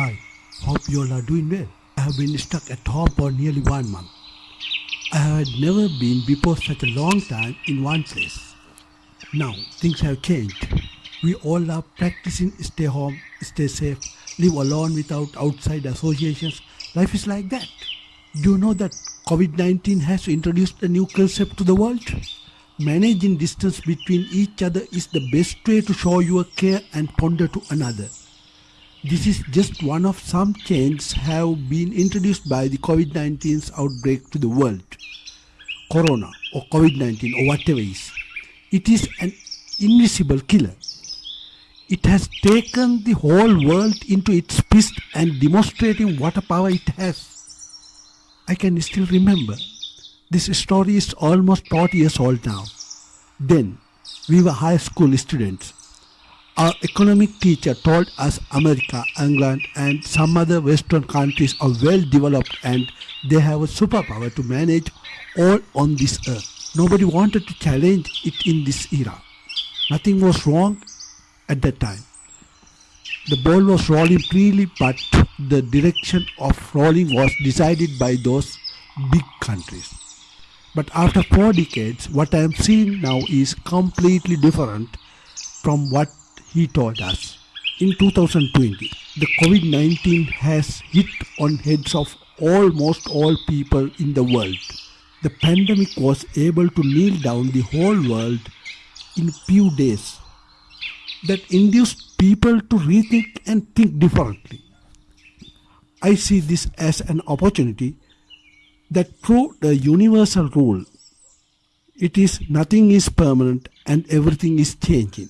Hi, hope you all are doing well. I have been stuck at home for nearly one month. I had never been before such a long time in one place. Now things have changed. We all are practicing stay home, stay safe, live alone without outside associations. Life is like that. Do you know that COVID 19 has introduced a new concept to the world? Managing distance between each other is the best way to show your care and ponder to another. This is just one of some changes have been introduced by the COVID-19's outbreak to the world. Corona or COVID-19 or whatever is. It is an invisible killer. It has taken the whole world into its fist and demonstrating what a power it has. I can still remember. This story is almost 40 years old now. Then, we were high school students. Our economic teacher told us America, England, and some other Western countries are well developed and they have a superpower to manage all on this earth. Nobody wanted to challenge it in this era. Nothing was wrong at that time. The ball was rolling freely, but the direction of rolling was decided by those big countries. But after four decades, what I am seeing now is completely different from what he told us. In 2020, the COVID 19 has hit on heads of almost all people in the world. The pandemic was able to kneel down the whole world in few days. That induced people to rethink and think differently. I see this as an opportunity that proved the universal rule. It is nothing is permanent and everything is changing.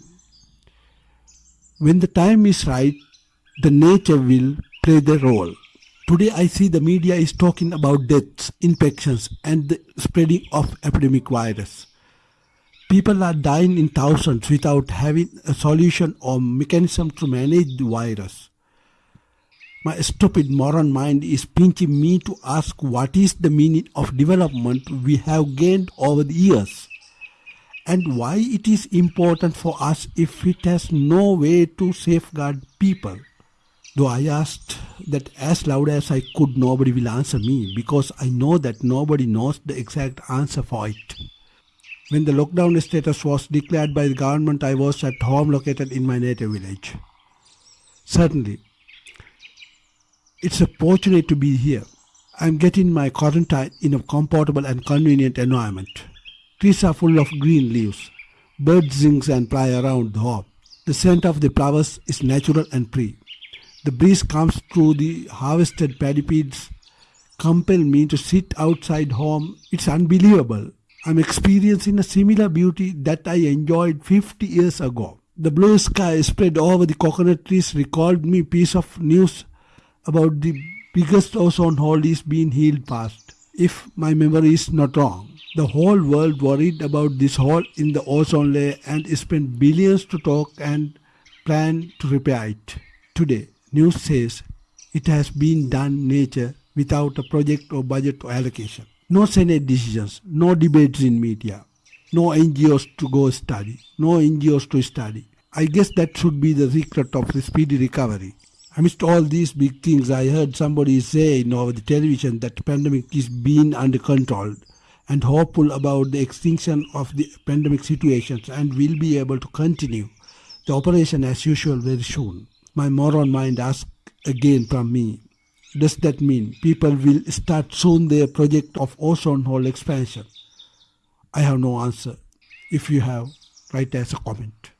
When the time is right, the nature will play the role. Today I see the media is talking about deaths, infections and the spreading of epidemic virus. People are dying in thousands without having a solution or mechanism to manage the virus. My stupid moron mind is pinching me to ask what is the meaning of development we have gained over the years and why it is important for us if it has no way to safeguard people. Though I asked that as loud as I could, nobody will answer me because I know that nobody knows the exact answer for it. When the lockdown status was declared by the government, I was at home located in my native village. Certainly, it's a fortunate to be here. I'm getting my quarantine in a comfortable and convenient environment. Trees are full of green leaves. Birds sing and fly around the home. The scent of the flowers is natural and free. The breeze comes through the harvested paddy compel me to sit outside home. It's unbelievable. I'm experiencing a similar beauty that I enjoyed 50 years ago. The blue sky spread over the coconut trees recalled me piece of news about the biggest ozone hole is being healed fast. If my memory is not wrong, the whole world worried about this hole in the ozone layer and spent billions to talk and plan to repair it. Today, news says it has been done nature without a project or budget or allocation. No Senate decisions, no debates in media, no NGOs to go study, no NGOs to study. I guess that should be the secret of the speedy recovery. Amidst all these big things, I heard somebody saying over the television that the pandemic is being under control and hopeful about the extinction of the pandemic situations and will be able to continue the operation as usual very soon. My moron mind asks again from me, does that mean people will start soon their project of ozone hole expansion? I have no answer. If you have, write as a comment.